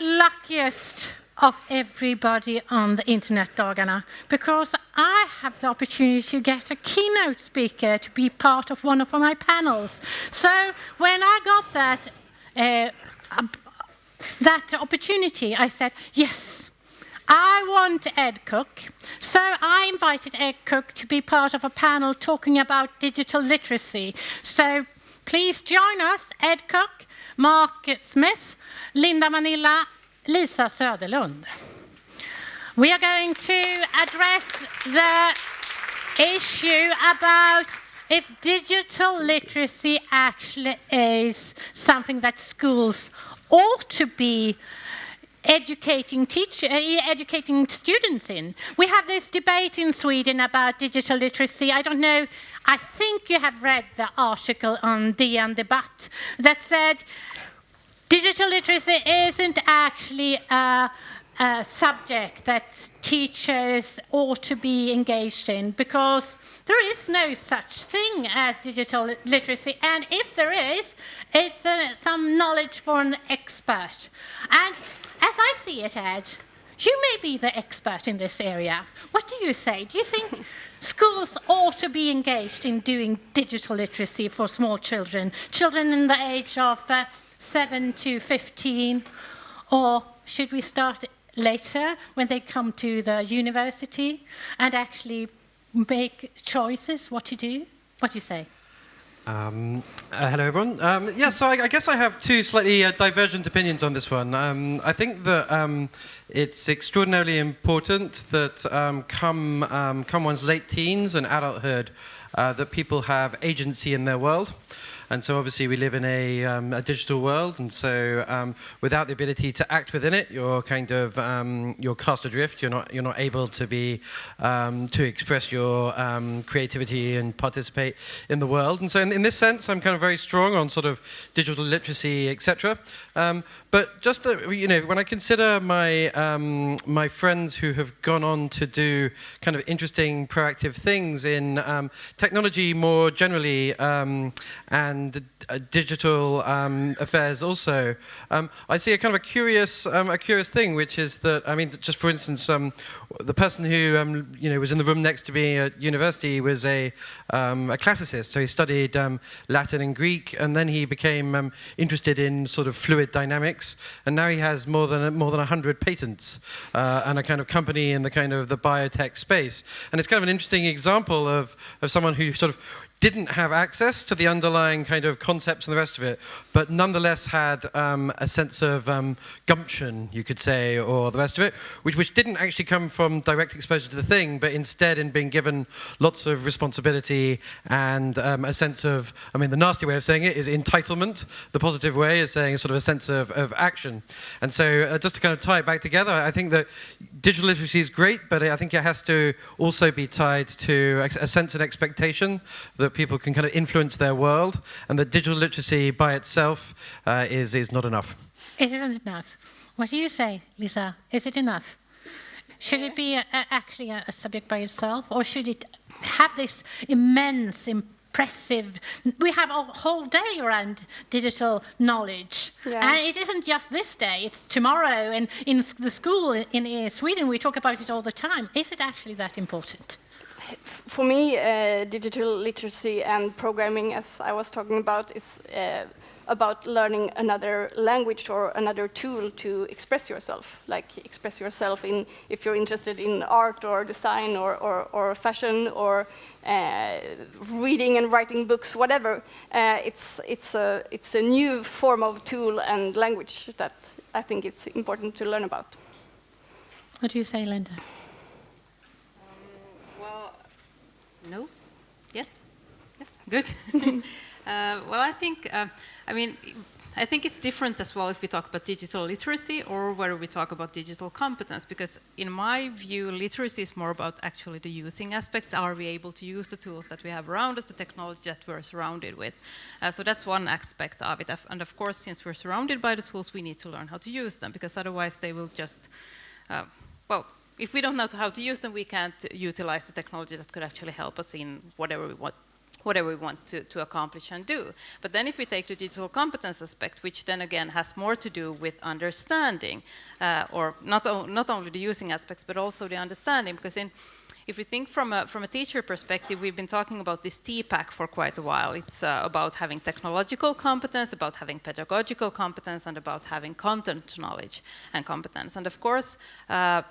luckiest of everybody on the Internetdagarna because I have the opportunity to get a keynote speaker to be part of one of my panels. So when I got that, uh, that opportunity, I said, yes, I want Ed Cooke. So I invited Ed Cooke to be part of a panel talking about digital literacy. So please join us, Ed Cooke, Mark Smith, Linda Mannila, Lisa Söderlund. We are going to address the issue about if digital literacy actually is something that schools ought to be educating, uh, educating students in. We have this debate in Sweden about digital literacy. I don't know, I think you have read the article on DN Debatt that said Digital literacy isn't actually a, a, subject that teachers ought to be engaged in because there is no such thing as digital literacy, and if there is, it's a, some knowledge for an expert. And as I see it, Ed, you may be the expert in this area. What do you say? Do you think schools ought to be engaged in doing digital literacy for small children, children in the age of uh, 7 to 15? Or should we start later when they come to the university and actually make choices what to do? What do you say? Um, uh, hello, everyone. Um, yeah, so I, I, guess I have two slightly uh, divergent opinions on this one. Um, I think that um, it's extraordinarily important that um, come, um, come one's late teens and adulthood, uh, that people have agency in their world. And so obviously we live in a, um, a digital world, and so um, without the ability to act within it, you're kind of um, you're cast adrift. You're not you're not able to be um, to express your um, creativity and participate in the world. And so in, in, this sense, I'm kind of very strong on sort of digital literacy, etc. Um, but just uh, you know, when I consider my my friends who have gone on to do kind of interesting proactive things in technology more generally and and uh, digital um, affairs also, um, I see a kind of a curious, um, a curious thing, which is that, I mean, just for instance, um, the person who, um, you know, was in the room next to me at university was a, um, a classicist, so he studied Latin and Greek, and then he became interested in sort of fluid dynamics, and now he has more than, more than 100 patents uh, and a kind of company in the kind of the biotech space. And it's kind of an interesting example of, of someone who sort of didn't have access to the underlying kind of concepts and the rest of it, but nonetheless had um, a sense of um, gumption, you could say, or the rest of it, which, which didn't actually come from direct exposure to the thing, but instead in being given lots of responsibility and um, a sense of, I mean, the nasty way of saying it is entitlement. The positive way is saying sort of a sense of, of action. And so uh, just to kind of tie it back together, I think that digital literacy is great, but I think it has to also be tied to a sense and expectation that that people can kind of influence their world, and that digital literacy by itself uh, is, is not enough. It isn't enough. What do you say, Lisa? Is it enough? Should it be a, a, actually a, a, subject by itself, or should it have this immense, impressive? We have a whole day around digital knowledge, yeah. and it isn't just this day; it's tomorrow. And in the school in, in Sweden, we talk about it all the time. Is it actually that important? For me, uh, digital literacy and programming, as I was talking about, is uh, about learning another language or another tool to express yourself. Like express yourself in if you're interested in art or design or, or, or fashion or uh, reading and writing books, whatever. Uh, it's, it's, a, it's a new form of tool and language that I think it's important to learn about. What do you say, Linda? No? Yes? Yes? Good. uh, well, I think, uh, I mean, I think it's different as well if we talk about digital literacy or whether we talk about digital competence, because in my view, literacy is more about actually the using aspects. Are we able to use the tools that we have around us, the technology that we're surrounded with? Uh, so that's one aspect of it. And of course, since we're surrounded by the tools, we need to learn how to use them, because otherwise they will just, uh, well, if we don't know how to use them, we can't utilize the technology that could actually help us in whatever we want, whatever we want to, to accomplish and do. But then if we take the digital competence aspect, which then again has more to do with understanding, uh, or not, not only the using aspects, but also the understanding, because in, if we think from a, from a teacher perspective, we've been talking about this TPACK for quite a while. It's uh, about having technological competence, about having pedagogical competence, and about having content knowledge and competence. And of course, uh,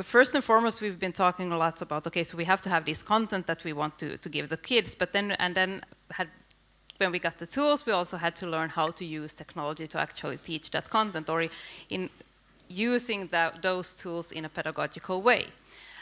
first and foremost, we've been talking a lot about, okay, so we have to have this content that we want to, to give the kids, but then, and then had, when we got the tools, we also had to learn how to use technology to actually teach that content, or in using the, those tools in a pedagogical way.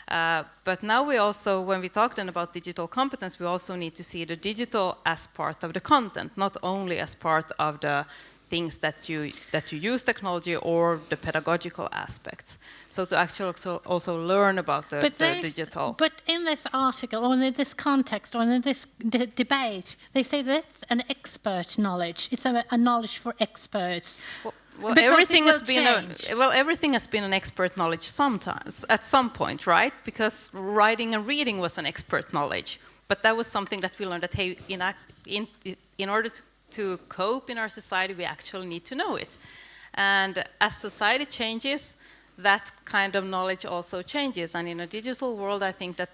Uh, but now we also, when we talk then about digital competence, we also need to see the digital as part of the content, not only as part of the things that you that you use technology or the pedagogical aspects. So to actually also, also learn about the, the digital. But in this article, or in this context, or in this debate, they say that's an expert knowledge. It's a, a knowledge for experts. Well, well, everything has been a, well, everything has been an expert knowledge sometimes, at some point, right? Because writing and reading was an expert knowledge, but that was something that we learned that hey, in, in, in order to, to cope in our society, we actually need to know it. And as society changes, that kind of knowledge also changes. And in a digital world, I think that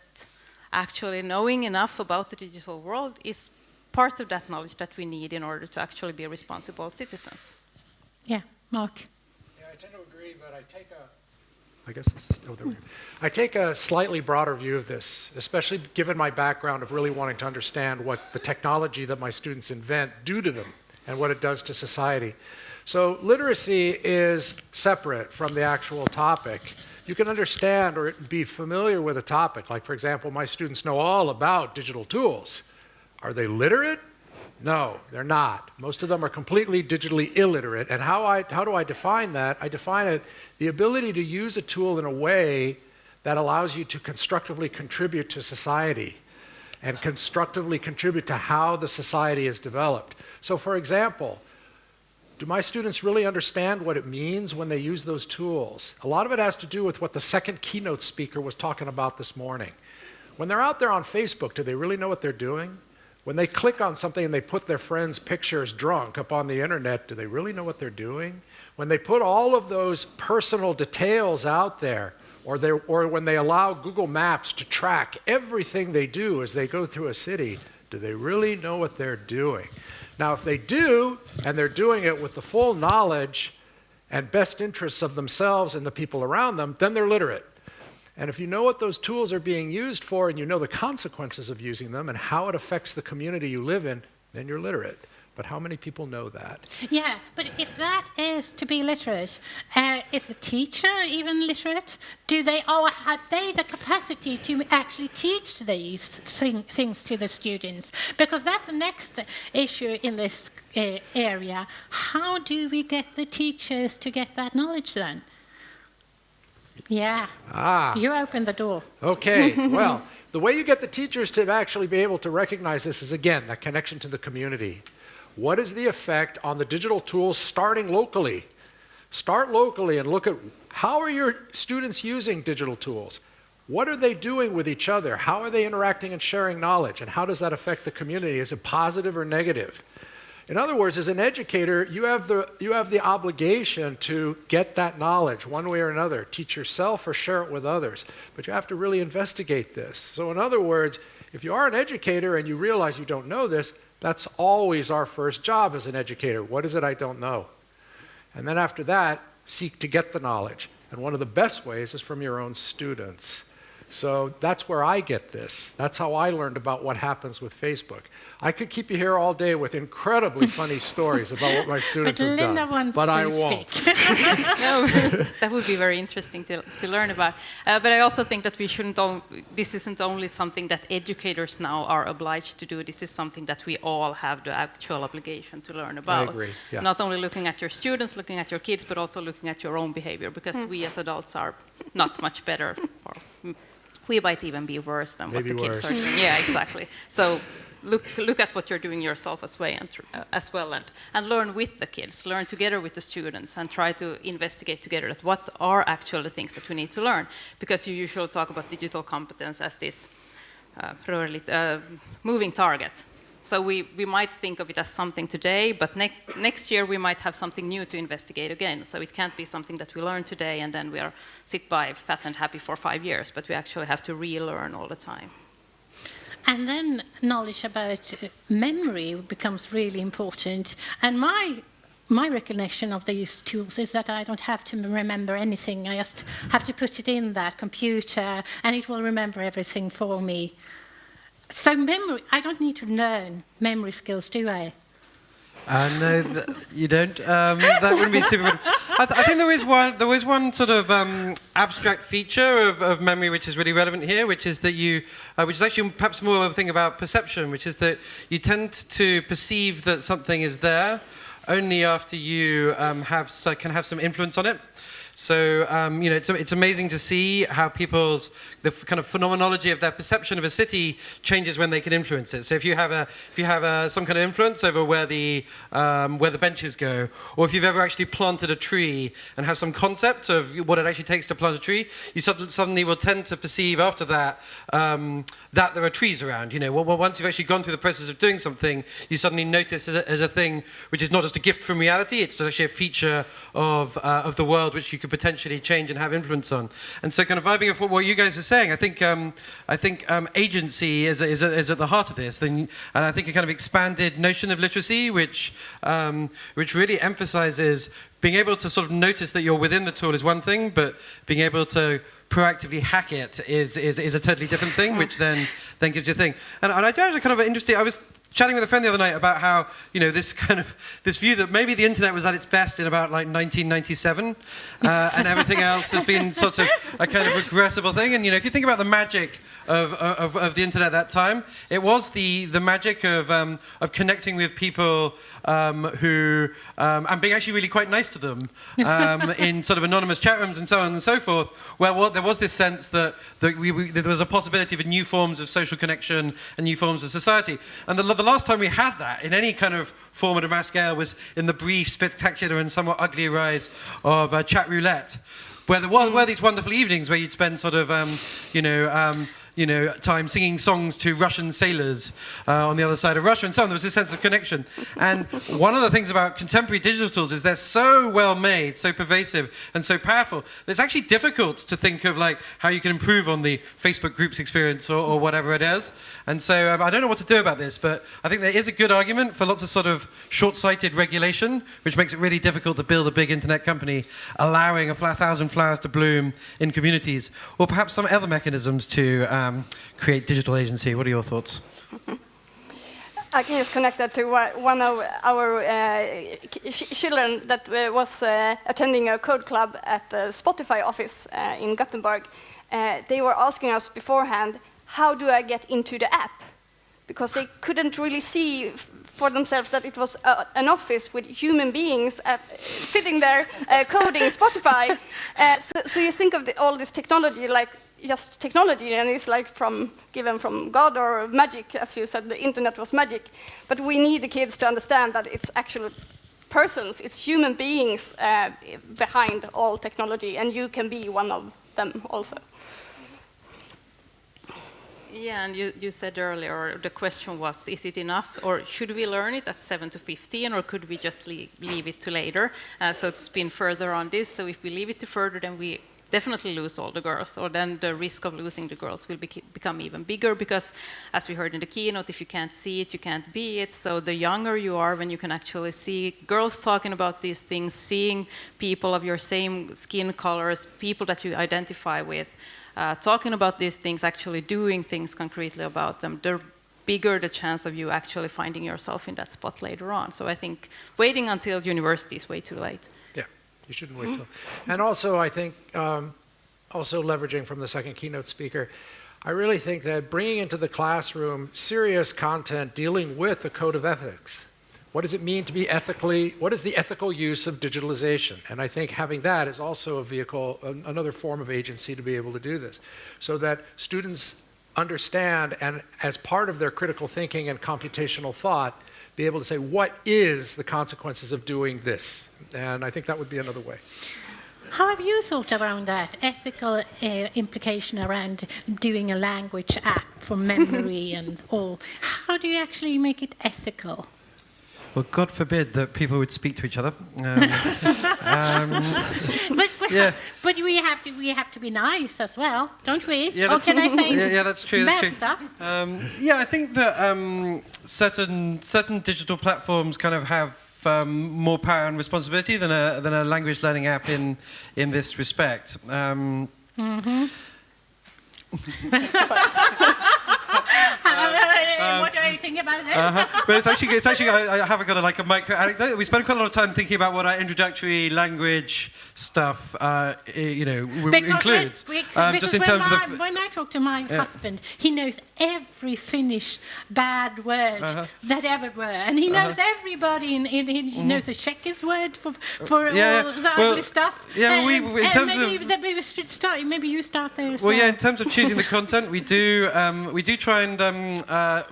actually knowing enough about the digital world is part of that knowledge that we need in order to actually be responsible citizens. Yeah, Mark. Yeah, I tend to agree, but I take a I guess this is, oh, there we go. I take a slightly broader view of this, especially given my background of really wanting to understand what the technology that my students invent do to them and what it does to society. So literacy is separate from the actual topic. You can understand or be familiar with a topic. Like, for example, my students know all about digital tools. Are they literate? No, they're not. Most of them are completely digitally illiterate. And how, I, how do I define that? I define it the ability to use a tool in a way that allows you to constructively contribute to society and constructively contribute to how the society is developed. So, for example, do my students really understand what it means when they use those tools? A lot of it has to do with what the second keynote speaker was talking about this morning. When they're out there on Facebook, do they really know what they're doing? When they click on something and they put their friend's pictures drunk up on the internet, do they really know what they're doing? When they put all of those personal details out there, or, or when they allow Google Maps to track everything they do as they go through a city, do they really know what they're doing? Now, if they do, and they're doing it with the full knowledge and best interests of themselves and the people around them, then they're literate. And if you know what those tools are being used for and you know the consequences of using them and how it affects the community you live in, then you're literate. But how many people know that? Yeah, but if that is to be literate, uh, is the teacher even literate? Do they, or have they the capacity to actually teach these thing, things to the students? Because that's the next issue in this uh, area. How do we get the teachers to get that knowledge then? Yeah. Ah. You opened the door. Okay. well, the way you get the teachers to actually be able to recognize this is again that connection to the community. What is the effect on the digital tools starting locally? Start locally and look at how are your students using digital tools? What are they doing with each other? How are they interacting and sharing knowledge? And how does that affect the community? Is it positive or negative? In other words, as an educator, you have, the, you have the obligation to get that knowledge one way or another, teach yourself or share it with others. But you have to really investigate this. So, in other words, if you are an educator and you realize you don't know this, that's always our first job as an educator. What is it I don't know? And then after that, seek to get the knowledge. And one of the best ways is from your own students. So that's where I get this. That's how I learned about what happens with Facebook. I could keep you here all day with incredibly funny stories about what my students but have Linda done. Wants but to I won't. no, that would be very interesting to, to learn about. Uh, but I also think that we shouldn't. this isn't only something that educators now are obliged to do. This is something that we all have the actual obligation to learn about. I agree. Yeah. Not only looking at your students, looking at your kids, but also looking at your own behavior, because mm. we as adults are not much better. Or, we might even be worse than Maybe what the worse. kids are doing. Yeah, exactly. So look, look at what you're doing yourself as, way and, uh, as well and, and learn with the kids, learn together with the students and try to investigate together that what are actually the things that we need to learn. Because you usually talk about digital competence as this uh, uh, moving target. So we, we might think of it as something today, but ne next year we might have something new to investigate again. So it can't be something that we learn today and then we are sit by fat and happy for five years, but we actually have to relearn all the time. And then knowledge about uh, memory becomes really important. And my my recollection of these tools is that I don't have to remember anything. I just have to put it in that computer and it will remember everything for me. So memory, I don't need to learn memory skills, do I? Uh, no, you don't. Um, that wouldn't be super. I, th- I, think there is one. There is one sort of um, abstract feature of, of, memory which is really relevant here, which is that you, uh, which is actually perhaps more of a thing about perception, which is that you tend to perceive that something is there only after you um, have so, can have some influence on it. So um, you know, it's, it's amazing to see how people's the kind of phenomenology of their perception of a city changes when they can influence it. So if you have a if you have a, some kind of influence over where the um, where the benches go, or if you've ever actually planted a tree and have some concept of what it actually takes to plant a tree, you suddenly will tend to perceive after that um, that there are trees around. You know, well, once you've actually gone through the process of doing something, you suddenly notice as a, as a thing which is not just a gift from reality; it's actually a feature of uh, of the world which you could potentially change and have influence on. And so, kind of vibing off what you guys are saying, I think um, I think um, agency is, is, is, at the heart of this, and I think a kind of expanded notion of literacy, which um, which really emphasizes being able to sort of notice that you're within the tool is one thing, but being able to proactively hack it is, is, is a totally different thing, which then, then gives you a thing. And, and I do have kind of an interesting, I was chatting with a friend the other night about how you know this kind of this view that maybe the internet was at its best in about like 1997 uh, and everything else has been sort of a kind of regrettable thing. And you know if you think about the magic of, of, of the internet at that time it was the the magic of um, of connecting with people um, who um, and being actually really quite nice to them um, in sort of anonymous chat rooms and so on and so forth where well, there was this sense that, that, we, we, that there was a possibility for new forms of social connection and new forms of society. And the, the last time we had that in any kind of form of mass scale was in the brief, spectacular, and somewhat ugly rise of uh, Chatroulette, where there were, were, these wonderful evenings where you'd spend sort of, um, you know, um, you know, time singing songs to Russian sailors uh, on the other side of Russia and so on. There was a sense of connection. And one of the things about contemporary digital tools is they're so well made, so pervasive, and so powerful that it's actually difficult to think of like how you can improve on the Facebook groups experience or, or whatever it is. And so um, I don't know what to do about this, but I think there is a good argument for lots of sort of short-sighted regulation, which makes it really difficult to build a big internet company, allowing a thousand flowers to bloom in communities, or perhaps some other mechanisms to um, um, create digital agency. What are your thoughts? I can just connect that to one of our uh, children that uh, was uh, attending a code club at the Spotify office uh, in Gothenburg. Uh, they were asking us beforehand, how do I get into the app? Because they couldn't really see for themselves that it was uh, an office with human beings sitting there coding Spotify. So, so, you think of the, all this technology like just technology and it's like from given from God or magic, as you said, the internet was magic. But we need the kids to understand that it's actually persons, it's human beings uh, behind all technology, and you can be one of them also. Yeah, and you, you said earlier, the question was, is it enough, or should we learn it at 7 to 15, or could we just leave, leave it to later? Uh, so to spin further on this, so if we leave it to further, then we definitely lose all the girls, or then the risk of losing the girls will be become even bigger because, as we heard in the keynote, if you can't see it, you can't be it. So the younger you are, when you can actually see girls talking about these things, seeing people of your same skin colors, people that you identify with, uh, talking about these things, actually doing things concretely about them, the bigger the chance of you actually finding yourself in that spot later on. So I think waiting until university is way too late. You shouldn't wait till. And also, I think, um, also leveraging from the second keynote speaker, I really think that bringing into the classroom serious content dealing with the code of ethics. What does it mean to be ethically, what is the ethical use of digitalization? And I think having that is also a vehicle, another form of agency to be able to do this. So that students understand and as part of their critical thinking and computational thought, be able to say, what is the consequences of doing this? And I think that would be another way. How have you thought around that ethical uh, implication around doing a language app for memory and all? How do you actually make it ethical? Well, God forbid that people would speak to each other. Um, um, But, but, Yeah. but we have to we have to be nice as well, don't we? Yeah, or that's- can I say yeah, yeah, that's true, that's true. stuff? Um, yeah, I think that um, certain certain digital platforms kind of have um, more power and responsibility than a than a language learning app in in this respect. Um, what do you think about that? uh-huh. But it's actually it's actually I, I have got a, like a micro anecdote. We spent quite a lot of time thinking about what our introductory language stuff, uh, you know, Because includes. when- we- um, because just in when, terms of I, when I talk to my husband, he knows every Finnish bad word Uh-huh. that ever were, and he knows everybody. In, in, in, he knows the Czechist word for for Mm-hmm. yeah, all yeah. the Well, ugly stuff. yeah, and, we- and- in terms maybe of- that we should start. Maybe you start there as Well, well. yeah. In terms of choosing the content, we do um, we do try and um, uh,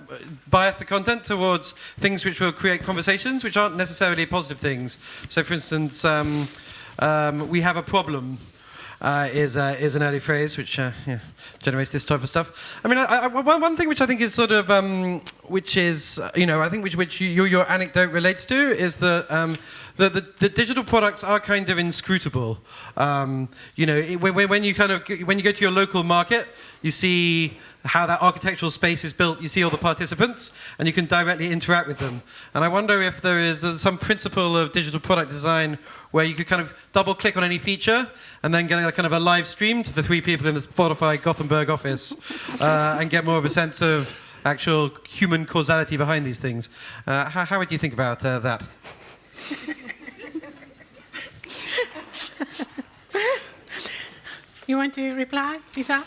bias the content towards things which will create conversations, which aren't necessarily positive things. So, for instance, um, um, we have a problem. Uh, is uh, is an early phrase which uh, yeah, generates this type of stuff. I mean, I, I, one, one thing which I think is sort of um, which is uh, you know I think which which you, your, anecdote relates to is that um, the, the the digital products are kind of inscrutable. Um, you know, it- when- when you kind of when you go to your local market, you see how that architectural space is built. You see all the participants, and you can directly interact with them. And I wonder if there is uh, some principle of digital product design where you could kind of double click on any feature and then get a kind of a live stream to the three people in the Spotify Gothenburg office uh, and get more of a sense of actual human causality behind these things. Uh, how, how would you think about uh, that? You want to reply, Lisa?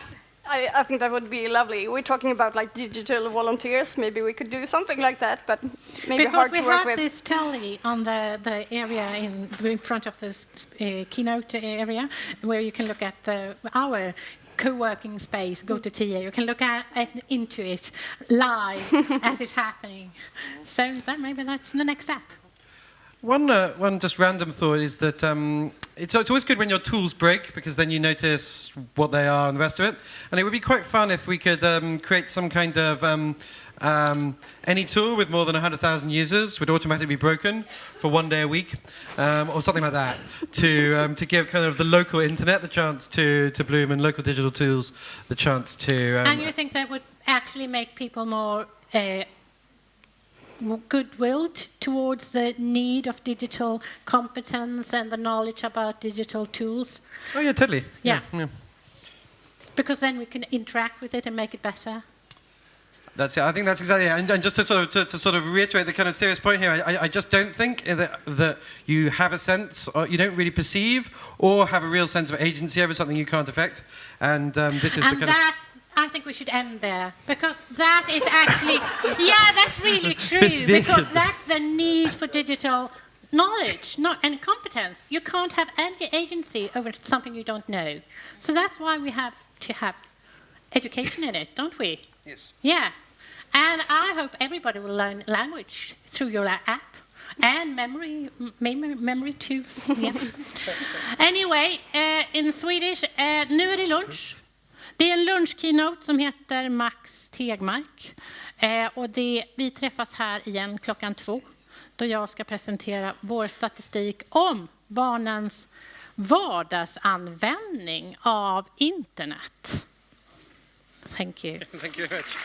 I, I think that would be lovely. We're talking about like digital volunteers. Maybe we could do something like that, but maybe because hard to work with. Because have with. this telly on the, the area in, in front of this uh, keynote area where you can look at the, our co-working space, go to TA. You can look at, at into it live as it's happening. So that maybe that's the next step. One, uh, one just random thought is that um, it's, it's always good when your tools break because then you notice what they are and the rest of it. And it would be quite fun if we could um, create some kind of um, um, any tool with more than 100,000 users would automatically be broken for one day a week um, or something like that to, um, to give kind of the local internet the chance to, to bloom and local digital tools the chance to. Um, and you think that would actually make people more uh, goodwill towards the need of digital competence and the knowledge about digital tools? oh, yeah, totally. Yeah. yeah. Because then we can interact with it and make it better. That's it. I think that's exactly it. And, and just to sort of to, to sort of reiterate the kind of serious point here, I, I just don't think that that you have a sense, or you don't really perceive, or have a real sense of agency over something you can't affect. And um, this is the kind that's, I think we should end there because that is actually, yeah, that's really true because that's the need for digital knowledge not, and competence. You can't have any agency over something you don't know. So that's why we have to have education in it, don't we? yes. Yeah. And I hope everybody will learn language through your app and memory memory, memory tools. Yeah. anyway, eh, in Swedish, eh, nu är det lunch. Det är en lunchkeynote som heter Max Tegmark. Eh, och det, vi träffas här igen klockan två då jag ska presentera vår statistik om barnens vardagsanvändning av internet. Thank you. Thank you very much.